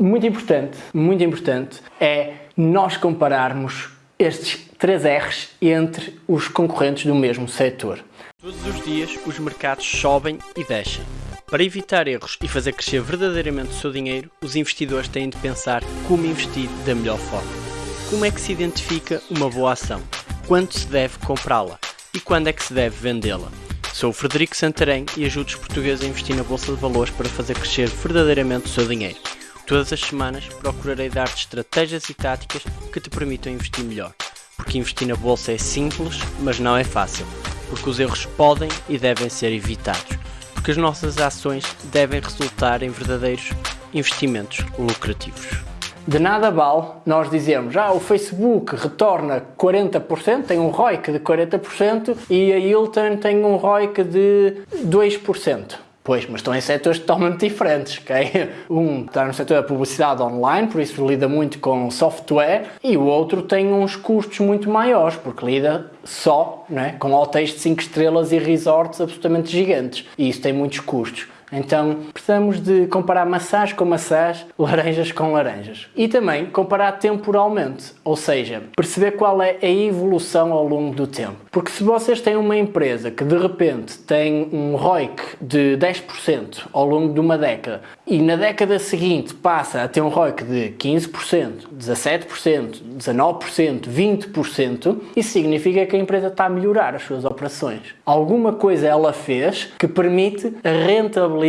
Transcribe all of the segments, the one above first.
muito importante, muito importante, é nós compararmos estes três R's entre os concorrentes do mesmo setor. Todos os dias os mercados sobem e descem. Para evitar erros e fazer crescer verdadeiramente o seu dinheiro, os investidores têm de pensar como investir da melhor forma. Como é que se identifica uma boa ação? Quando se deve comprá-la? E quando é que se deve vendê-la? Sou o Frederico Santarém e ajudo os portugueses a investir na Bolsa de Valores para fazer crescer verdadeiramente o seu dinheiro. Todas as semanas procurarei dar-te estratégias e táticas que te permitam investir melhor. Porque investir na Bolsa é simples, mas não é fácil. Porque os erros podem e devem ser evitados porque as nossas ações devem resultar em verdadeiros investimentos lucrativos. De nada vale nós dizermos ah, o Facebook retorna 40%, tem um ROIC de 40% e a Hilton tem um ROIC de 2%. Pois, mas estão em setores totalmente diferentes, ok? Um está no setor da publicidade online, por isso lida muito com software, e o outro tem uns custos muito maiores, porque lida só é? com hotéis de 5 estrelas e resorts absolutamente gigantes, e isso tem muitos custos. Então precisamos de comparar maçãs com maçãs, laranjas com laranjas. E também comparar temporalmente, ou seja, perceber qual é a evolução ao longo do tempo. Porque se vocês têm uma empresa que de repente tem um ROIC de 10% ao longo de uma década e na década seguinte passa a ter um ROIC de 15%, 17%, 19%, 20%, isso significa que a empresa está a melhorar as suas operações. Alguma coisa ela fez que permite a rentabilidade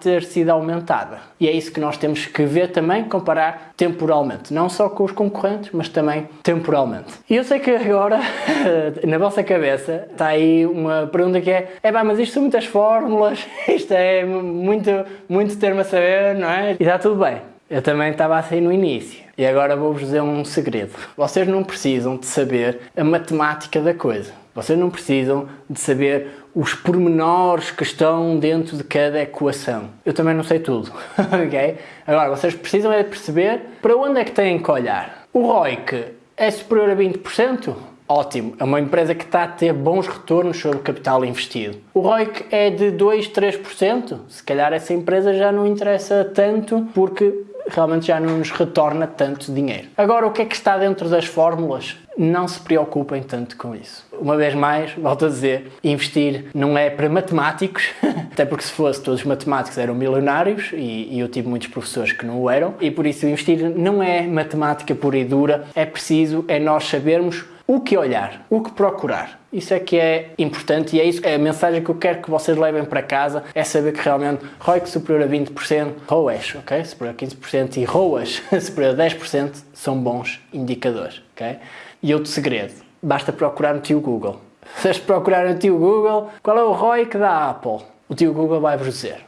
ter sido aumentada. E é isso que nós temos que ver também, comparar temporalmente. Não só com os concorrentes, mas também temporalmente. E eu sei que agora, na vossa cabeça está aí uma pergunta que é é pá, mas isto são muitas fórmulas, isto é muito, muito termo a saber, não é? E está tudo bem. Eu também estava assim no início. E agora vou-vos dizer um segredo. Vocês não precisam de saber a matemática da coisa. Vocês não precisam de saber os pormenores que estão dentro de cada equação. Eu também não sei tudo, ok? Agora, vocês precisam é perceber para onde é que têm que olhar. O ROIC é superior a 20%? Ótimo, é uma empresa que está a ter bons retornos sobre o capital investido. O ROIC é de 2, 3%? Se calhar essa empresa já não interessa tanto porque realmente já não nos retorna tanto dinheiro. Agora, o que é que está dentro das fórmulas? Não se preocupem tanto com isso. Uma vez mais, volto a dizer, investir não é para matemáticos, até porque se fosse todos os matemáticos eram milionários e, e eu tive muitos professores que não o eram, e por isso investir não é matemática pura e dura, é preciso, é nós sabermos o que olhar, o que procurar. Isso é que é importante e é isso é a mensagem que eu quero que vocês levem para casa, é saber que realmente ROIC superior a 20%, ROAS, ok? Superior a 15% e ROAS superior a 10% são bons indicadores, ok? E outro segredo, basta procurar no tio Google. Se vocês procurarem no tio Google, qual é o ROIC da Apple? O tio Google vai-vos dizer.